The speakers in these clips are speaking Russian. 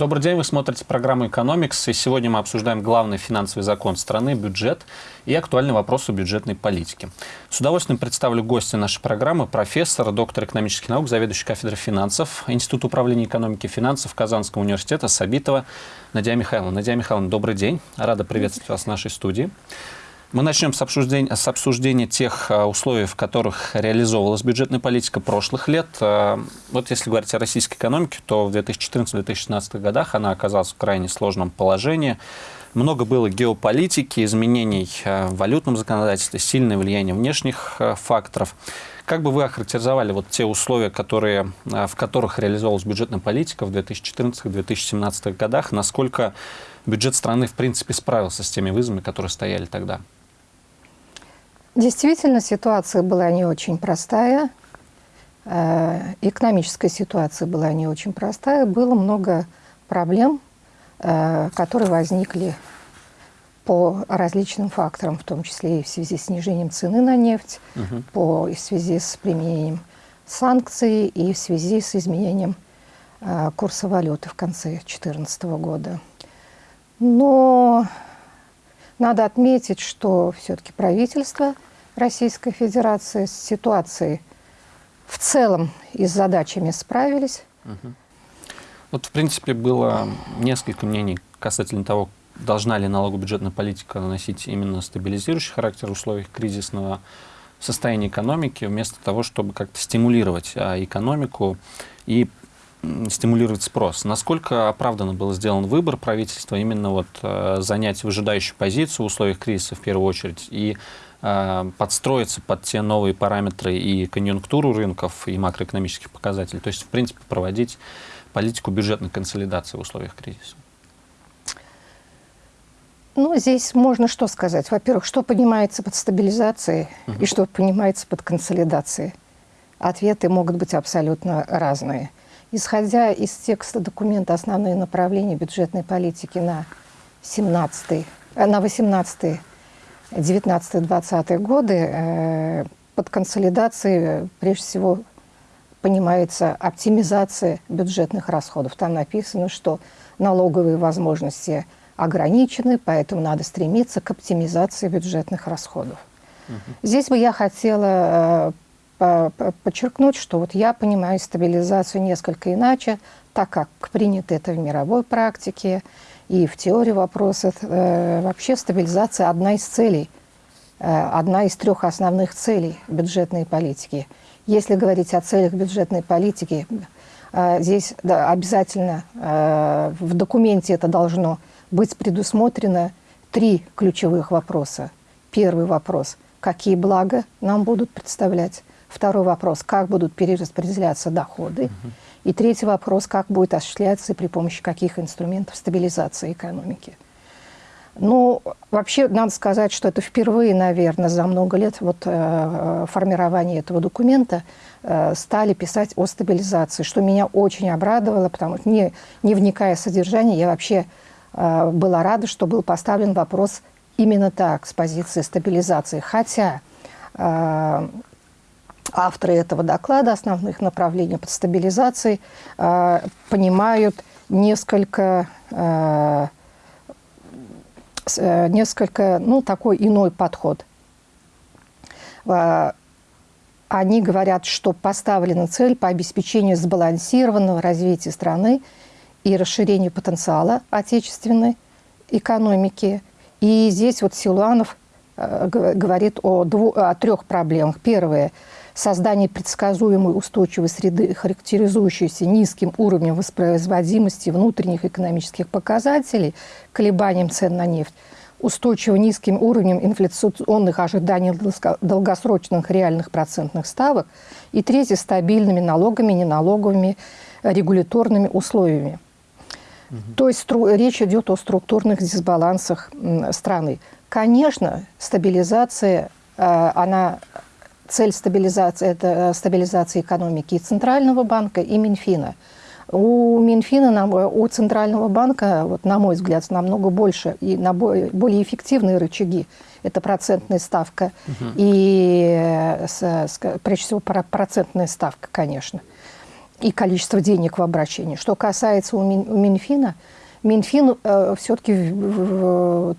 Добрый день, вы смотрите программу «Экономикс», и сегодня мы обсуждаем главный финансовый закон страны, бюджет и актуальные вопросы бюджетной политики. С удовольствием представлю гостя нашей программы, профессор, доктор экономических наук, заведующий кафедрой финансов, Институт управления экономики и финансов Казанского университета Сабитова Надя Михайловна. Надя Михайловна, добрый день, рада приветствовать вас в нашей студии. Мы начнем с обсуждения, с обсуждения тех а, условий, в которых реализовывалась бюджетная политика прошлых лет. А, вот если говорить о российской экономике, то в 2014-2016 годах она оказалась в крайне сложном положении. Много было геополитики, изменений а, в валютном законодательстве, сильное влияние внешних факторов. Как бы вы охарактеризовали вот те условия, которые, в которых реализовалась бюджетная политика в 2014-2017 годах? Насколько бюджет страны, в принципе, справился с теми вызовами, которые стояли тогда? Действительно, ситуация была не очень простая. Э, экономическая ситуация была не очень простая. Было много проблем, э, которые возникли по различным факторам, в том числе и в связи с снижением цены на нефть, угу. по, в связи с применением санкций и в связи с изменением э, курса валюты в конце 2014 года. Но надо отметить, что все-таки правительство Российской Федерации с ситуацией в целом и с задачами справились. Угу. Вот, в принципе, было несколько мнений касательно того, должна ли налогобюджетная политика носить именно стабилизирующий характер в условиях кризисного состояния экономики, вместо того, чтобы как-то стимулировать а, экономику и стимулировать спрос. Насколько оправданно был сделан выбор правительства именно вот э, занять выжидающую позицию в условиях кризиса в первую очередь и э, подстроиться под те новые параметры и конъюнктуру рынков и макроэкономических показателей, то есть в принципе проводить политику бюджетной консолидации в условиях кризиса? Ну, здесь можно что сказать. Во-первых, что понимается под стабилизацией угу. и что понимается под консолидацией. Ответы могут быть абсолютно разные. Исходя из текста документа «Основные направления бюджетной политики на 17 э, на 18 19 20 годы э, под консолидацией прежде всего понимается оптимизация бюджетных расходов. Там написано, что налоговые возможности ограничены, поэтому надо стремиться к оптимизации бюджетных расходов. Угу. Здесь бы я хотела э, подчеркнуть, что вот я понимаю стабилизацию несколько иначе, так как принято это в мировой практике и в теории вопроса. Э, вообще стабилизация одна из целей, э, одна из трех основных целей бюджетной политики. Если говорить о целях бюджетной политики, э, здесь да, обязательно в документе это должно быть предусмотрено три ключевых вопроса. Первый вопрос – какие блага нам будут представлять? Второй вопрос, как будут перераспределяться доходы. Угу. И третий вопрос, как будет осуществляться и при помощи каких инструментов стабилизация экономики. Ну, вообще, надо сказать, что это впервые, наверное, за много лет вот, э, формирования этого документа э, стали писать о стабилизации, что меня очень обрадовало, потому что, не, не вникая в содержание, я вообще э, была рада, что был поставлен вопрос именно так, с позиции стабилизации. Хотя э, авторы этого доклада основных направлений под стабилизацией э, понимают несколько, э, э, несколько, ну, такой иной подход. Они говорят, что поставлена цель по обеспечению сбалансированного развития страны и расширению потенциала отечественной экономики. И здесь вот Силуанов говорит о, двух, о трех проблемах. Первое – создание предсказуемой устойчивой среды, характеризующейся низким уровнем воспроизводимости внутренних экономических показателей, колебанием цен на нефть, устойчиво низким уровнем инфляционных ожиданий долгосрочных реальных процентных ставок и третье – стабильными налогами, неналоговыми регуляторными условиями. Угу. То есть речь идет о структурных дисбалансах страны. Конечно, стабилизация, э, она цель стабилизации – это э, стабилизация экономики и Центрального банка, и Минфина. У Минфина, у Центрального банка, вот, на мой взгляд, намного больше и на более эффективные рычаги. Это процентная ставка угу. и, с, прежде всего, процентная ставка, конечно. и количество денег в обращении. Что касается у Минфина, Минфин э, все-таки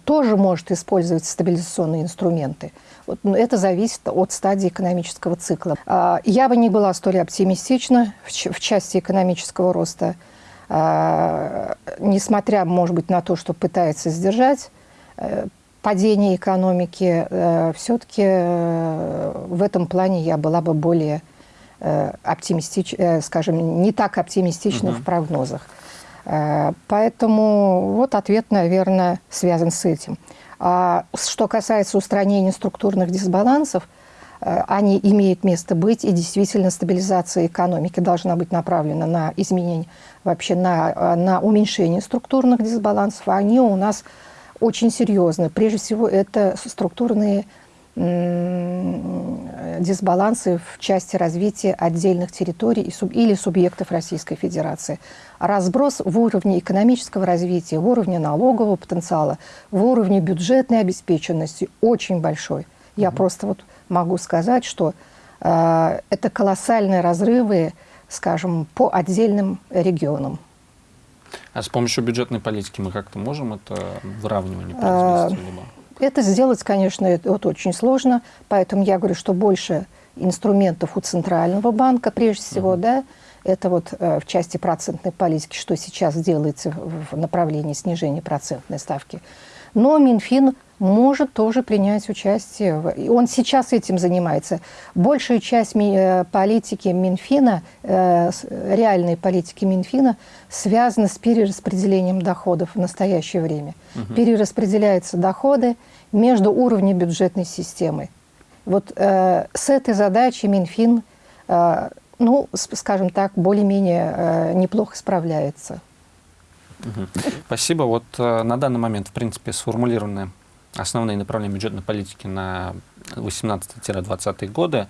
тоже может использовать стабилизационные инструменты. Вот, но это зависит от стадии экономического цикла. Э, я бы не была столь оптимистична в, в части экономического роста, э, несмотря, может быть, на то, что пытается сдержать э, падение экономики, э, все-таки э, в этом плане я была бы более э, оптимистич, э, скажем, не так оптимистична угу. в прогнозах. Э, поэтому вот ответ, наверное, связан с этим. А что касается устранения структурных дисбалансов, э, они имеют место быть, и действительно стабилизация экономики должна быть направлена на изменение, вообще на, э, на уменьшение структурных дисбалансов, они у нас очень серьезны. Прежде всего, это структурные дисбалансы в части развития отдельных территорий или субъектов Российской Федерации. Разброс в уровне экономического развития, в уровне налогового потенциала, в уровне бюджетной обеспеченности очень большой. Я mm -hmm. просто вот могу сказать, что э, это колоссальные разрывы, скажем, по отдельным регионам. А с помощью бюджетной политики мы как-то можем это выравнивание произвести? Либо? Это сделать, конечно, это, вот очень сложно, поэтому я говорю, что больше инструментов у Центрального банка, прежде всего, угу. да, это вот э, в части процентной политики, что сейчас делается в направлении снижения процентной ставки. Но Минфин может тоже принять участие. И он сейчас этим занимается. Большая часть э, политики Минфина, э, реальной политики Минфина, связана с перераспределением доходов в настоящее время. Угу. Перераспределяются доходы между уровнями бюджетной системы. Вот э, с этой задачей Минфин, э, ну, скажем так, более-менее э, неплохо справляется. Спасибо. Вот э, на данный момент, в принципе, сформулированы основные направления бюджетной политики на 18-20 годы.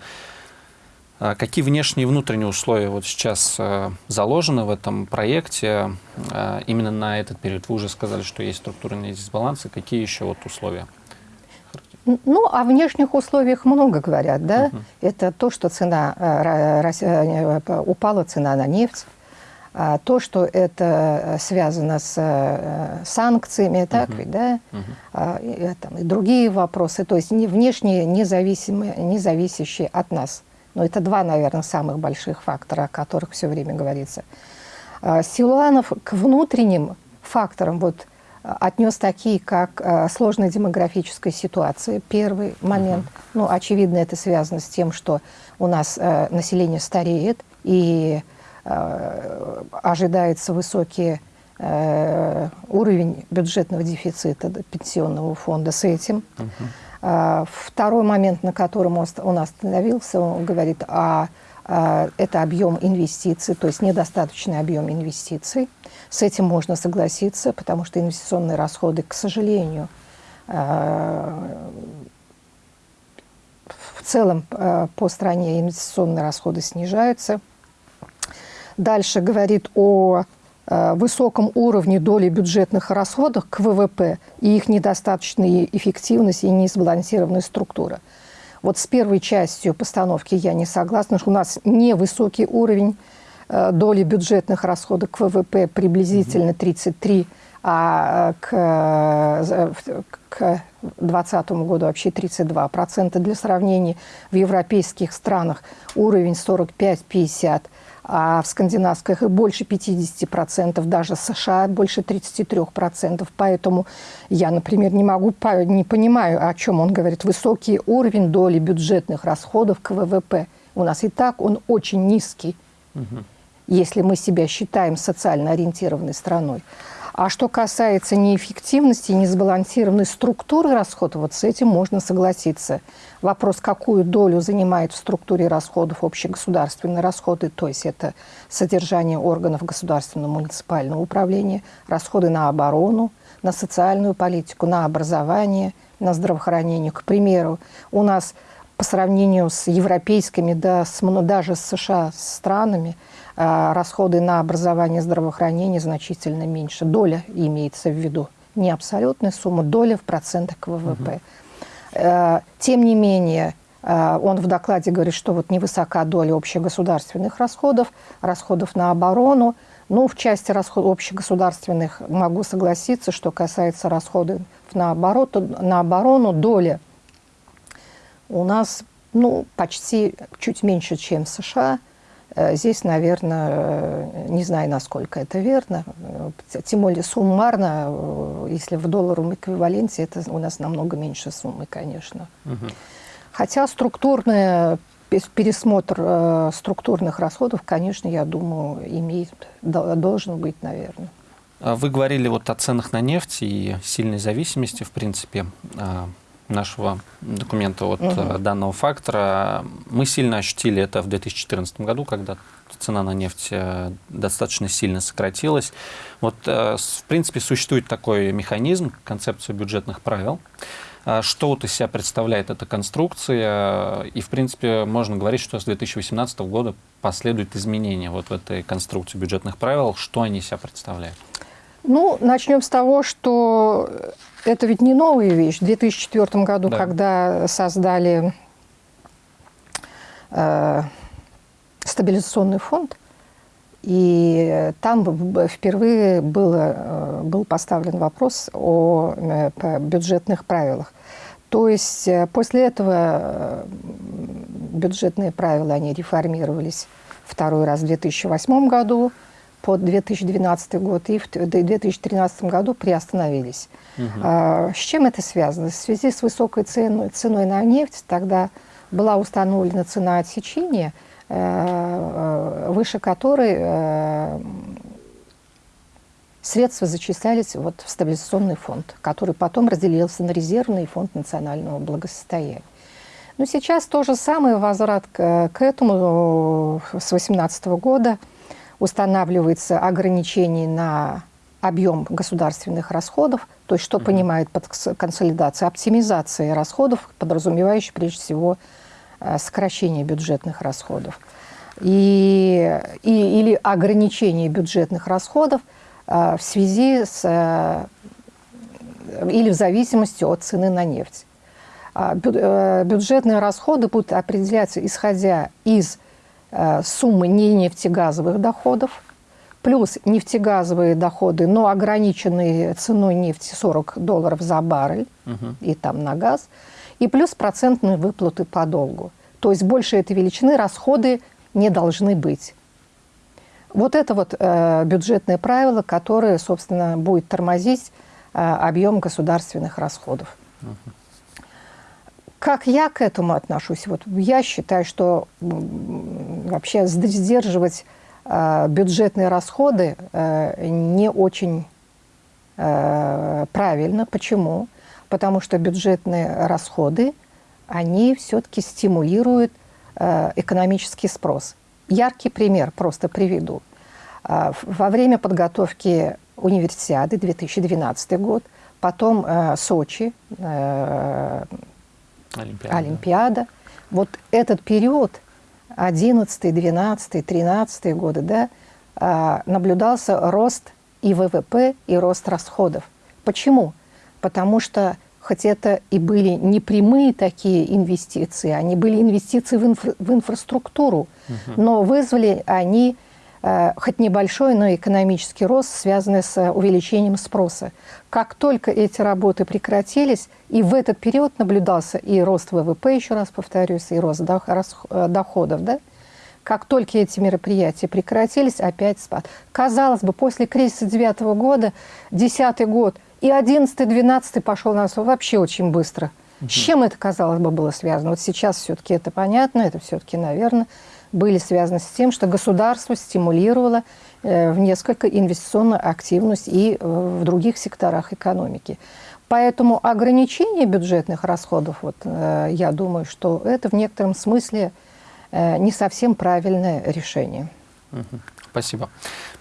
А какие внешние и внутренние условия вот сейчас э, заложены в этом проекте э, именно на этот период? Вы уже сказали, что есть структурные дисбалансы. Какие еще вот условия? Ну, о внешних условиях много говорят, да. Угу. Это то, что цена упала цена на нефть, а то, что это э, связано с э, санкциями, так ведь, да, а, и, там, и другие вопросы, то есть не, внешние, независимые, независящие от нас. Но это два, наверное, самых больших фактора, о которых все время говорится. А, Силуанов к внутренним факторам вот отнес такие, как а, сложная демографическая ситуация, первый момент. Uh Ну, очевидно, это связано с тем, что у нас а, население стареет, и Э, ожидается высокий э, уровень бюджетного дефицита пенсионного фонда с этим. Угу. Второй момент, на котором он остановился, он говорит о это объем инвестиций, то есть недостаточный объем инвестиций. С этим можно согласиться, потому что инвестиционные расходы, к сожалению, в целом по стране инвестиционные расходы снижаются. Дальше говорит о высоком уровне доли бюджетных расходов к ВВП и их недостаточной эффективности и несбалансированная структура. Вот с первой частью постановки я не согласна, что у нас невысокий уровень э, доли бюджетных расходов к ВВП приблизительно 33, а э, к, 2020 году вообще 32%. Для сравнения, в европейских странах уровень 45-50% а в скандинавских и больше 50%, даже США больше 33%. Поэтому я, например, не могу, не понимаю, о чем он говорит. Высокий уровень доли бюджетных расходов к ВВП. У нас и так он очень низкий, угу. если мы себя считаем социально ориентированной страной. А что касается неэффективности, несбалансированной структуры расходов, вот с этим можно согласиться. Вопрос, какую долю занимает в структуре расходов общегосударственные расходы, то есть это содержание органов государственного муниципального управления, расходы на оборону, на социальную политику, на образование, на здравоохранение. К примеру, у нас по сравнению с европейскими, да, с, даже с США странами – расходы на образование и здравоохранение значительно меньше. Доля имеется в виду, не абсолютная сумма, доля в процентах к ВВП. Угу. Тем не менее, Э, он в докладе говорит, что вот невысока доля общегосударственных расходов, расходов на оборону. Ну, в части расходов общегосударственных могу согласиться, что касается расходов на, оборот, на оборону, доля у нас ну, почти чуть меньше, чем США. Э, здесь, наверное, э, не знаю, насколько это верно. Тем более суммарно, если в долларовом эквиваленте, это у нас намного меньше суммы, конечно. Угу. Хотя структурный пересмотр э, структурных расходов, конечно, я думаю, имеет, должен быть, наверное. А вы говорили вот о ценах на нефть и сильной зависимости, в принципе, а, нашего документа от угу. данного фактора. Мы сильно ощутили это в 2014 году, когда цена на нефть э, достаточно сильно сократилась. Вот, э, в принципе, существует такой механизм, концепция бюджетных правил. Что вот из себя представляет эта конструкция? И, в принципе, можно говорить, что с 2018 года последуют изменения вот в этой конструкции бюджетных правил. Что они из себя представляют? Ну, начнем с того, что это ведь не новая вещь. В 2004 году, да. когда создали э, стабилизационный фонд, и там впервые было, э, был поставлен вопрос о э, бюджетных правилах. То есть э, после этого бюджетные правила, они реформировались второй раз в 2008 году, под 2012 год и в 2013 году приостановились. Угу. А, с чем это связано? В связи с высокой ценой, ценой на нефть тогда была установлена цена отсечения – Э, выше которой э, средства зачислялись вот в стабилизационный фонд, который потом разделился на резервный фонд национального благосостояния. Но сейчас то же самое, возврат к, к этому с 2018 года устанавливается ограничение на объем государственных расходов, то есть что mm -hmm. понимает под консолидацией, оптимизация расходов, подразумевающая прежде всего Э, сокращение бюджетных расходов и, и, или ограничение бюджетных расходов а, в связи с а, или в зависимости от цены на нефть. А, бю, бюджетные расходы будут определяться исходя из суммы не нефтегазовых доходов, плюс нефтегазовые доходы, но ограниченные ценой нефти 40 долларов за баррель, угу. и там на газ – и плюс процентные выплаты по долгу. То есть больше этой величины расходы не должны быть. Вот это вот э, бюджетное правило, которое, собственно, будет тормозить э, объем государственных расходов. Как я к этому отношусь? Вот я считаю, что вообще сдерживать э, бюджетные расходы э, не очень э, правильно. Почему? потому что бюджетные расходы, они все-таки стимулируют экономический спрос. Яркий пример просто приведу. Во время подготовки универсиады 2012 год, потом Сочи, Олимпиада. Олимпиада. Вот этот период, 11, 12, 13 годы, да, э, наблюдался рост и ВВП, и рост расходов. Почему? потому что хоть это и были не прямые такие инвестиции, они были инвестиции в, инфра в инфраструктуру, угу. но вызвали они хоть небольшой, но экономический рост, связанный с увеличением спроса. Как только эти работы прекратились, и в этот период наблюдался и рост ВВП, еще раз повторюсь, и рост э, доходов, да? как только эти мероприятия прекратились, опять спад. Казалось бы, после кризиса 2009 года, 2010 год – и 11-12 пошел на нас вообще очень быстро. Угу. С чем это, казалось бы, было связано? Вот сейчас все-таки это понятно, это все-таки, наверное, были связаны с тем, что государство стимулировало э, в несколько инвестиционную активность и э, в других секторах экономики. Поэтому ограничение бюджетных расходов, вот, э, я думаю, что это в некотором смысле не совсем правильное решение. Спасибо.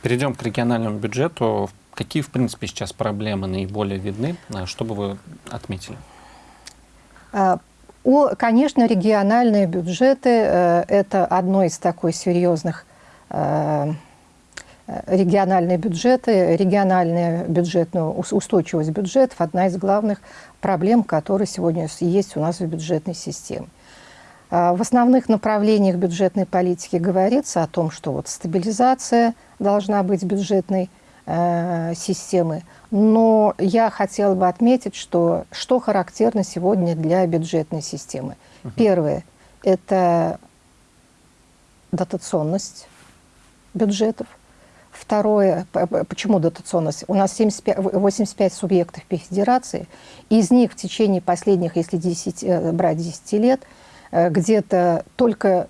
Перейдем к региональному бюджету. Какие, в принципе, сейчас проблемы наиболее видны? А что бы вы отметили? А, конечно, региональные бюджеты э, – это одно из такой серьезных э, региональные бюджеты, региональная бюджетная устойчивость бюджетов – одна из главных проблем, которые сегодня есть у нас в бюджетной системе. А, в основных направлениях бюджетной политики говорится о том, что вот стабилизация должна быть бюджетной э, системы. Но я хотела бы отметить, что, что характерно сегодня для бюджетной системы. Угу. Первое – это дотационность бюджетов. Второе, почему дотационность? У нас 75, 85 субъектов по федерации, из них в течение последних, если 10, э, брать 10 лет – Э, где-то только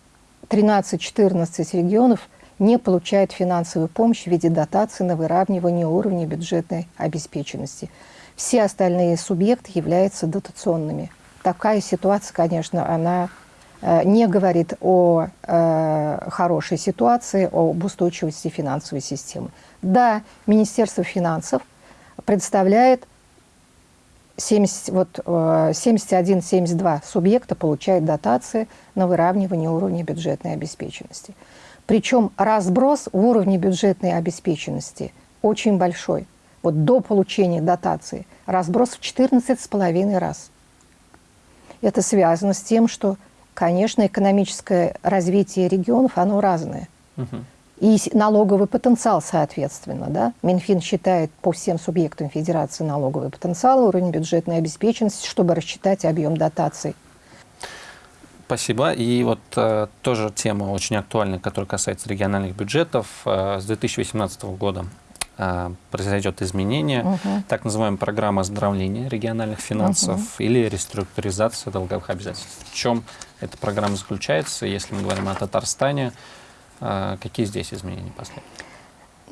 13-14 регионов не получают финансовую помощь в виде дотации на выравнивание уровня бюджетной обеспеченности. Все остальные субъекты являются дотационными. Такая ситуация, конечно, она э, не говорит о э, хорошей ситуации, об устойчивости финансовой системы. Да, Министерство финансов представляет 70, вот, 71-72 э, субъекта получают дотации на выравнивание уровня бюджетной обеспеченности. Причем разброс в уровне бюджетной обеспеченности очень большой. Вот до получения дотации разброс в 14,5 раз. Это связано с тем, что, конечно, экономическое развитие регионов, оно разное. Угу и налоговый потенциал, соответственно. Да? Минфин считает по всем субъектам Федерации налоговый потенциал, уровень бюджетной обеспеченности, чтобы рассчитать объем дотаций. Спасибо. И вот э, тоже тема очень актуальная, которая касается региональных бюджетов. Э, с 2018 года э, произойдет изменение, угу. так называемая программа оздоровления региональных финансов угу. или реструктуризация долговых обязательств. В чем эта программа заключается, если мы говорим о Татарстане? А, какие здесь изменения последние?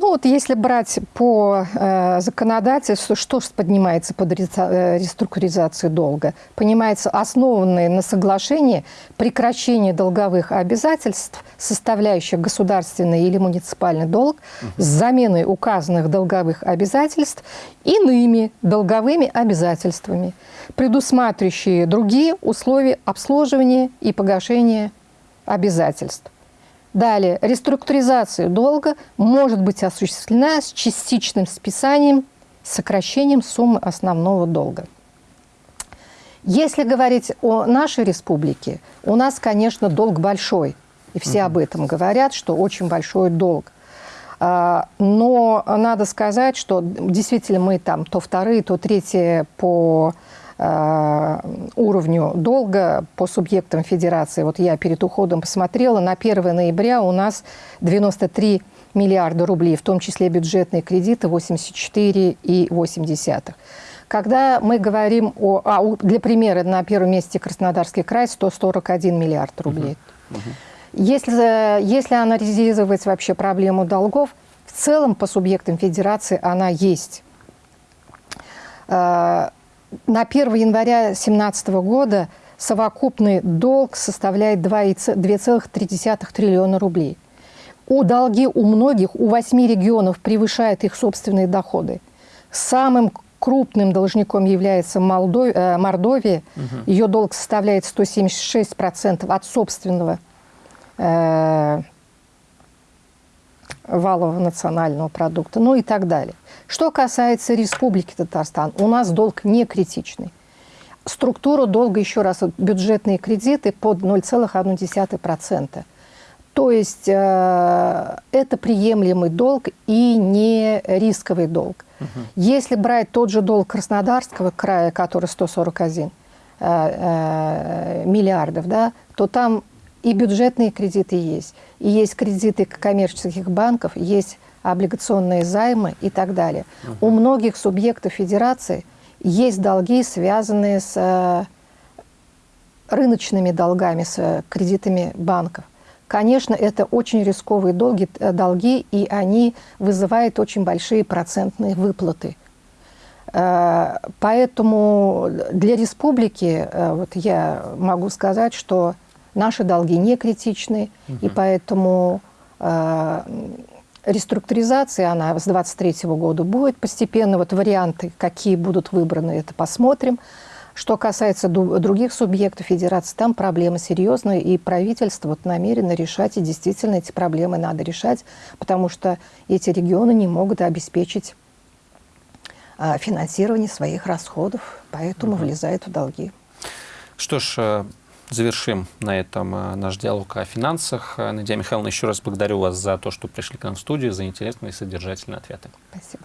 Ну вот если брать по э, законодательству, что поднимается под э, реструктуризацию долга? Понимается, основанные на соглашении прекращение долговых обязательств, составляющих государственный или муниципальный долг, угу. с заменой указанных долговых обязательств иными долговыми обязательствами, предусматривающие другие условия обслуживания и погашения обязательств. Далее, реструктуризация долга может быть осуществлена с частичным списанием, сокращением суммы основного долга. Если говорить о нашей республике, у нас, конечно, долг большой. И все об этом говорят, что очень большой долг. А, но надо сказать, что действительно мы там то вторые, то третьи по уровню долга по субъектам федерации. Вот я перед уходом посмотрела, на 1 ноября у нас 93 миллиарда рублей, в том числе бюджетные кредиты 84,8. Когда мы говорим о... А, для примера, на первом месте Краснодарский край 141 миллиард рублей. Угу. Угу. Если, если анализировать вообще проблему долгов, в целом по субъектам федерации она есть. На 1 января 2017 года совокупный долг составляет 2,3 триллиона рублей. У долги у многих, у восьми регионов превышают их собственные доходы. Самым крупным должником является Молдов... Э, Мордовия. Угу. Ее долг составляет 176% от собственного э, валового национального продукта, ну и так далее. Что касается Республики Татарстан, у нас долг не критичный. Структура долга, еще раз, бюджетные кредиты под 0,1%. То есть э, это приемлемый долг и не рисковый долг. Угу. Если брать тот же долг Краснодарского края, который 141 э, э, миллиардов, да, то там и бюджетные кредиты есть, и есть кредиты коммерческих банков, есть облигационные займы и так далее. Угу. У многих субъектов федерации есть долги, связанные с э, рыночными долгами, с э, кредитами банков. Конечно, это очень рисковые долги, э, долги, и они вызывают очень большие процентные выплаты. Поэтому для республики вот я могу сказать, что Наши долги не критичны, угу. и поэтому э, реструктуризация, она с 2023 года будет постепенно. Вот варианты, какие будут выбраны, это посмотрим. Что касается других субъектов федерации, там проблемы серьезные, и правительство вот намерено решать, и действительно эти проблемы надо решать, потому что эти регионы не могут обеспечить э, финансирование своих расходов, поэтому угу. влезают в долги. Что ж, э, завершим на этом э, наш диалог о финансах. Э, Надя Михайловна, еще раз благодарю вас за то, что пришли к нам в студию, за интересные и содержательные ответы. Спасибо.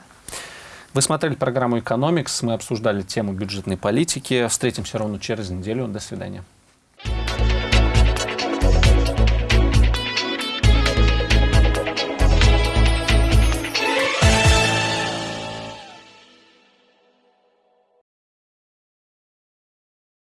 Вы смотрели программу «Экономикс». Мы обсуждали тему бюджетной политики. Встретимся ровно через неделю. До свидания.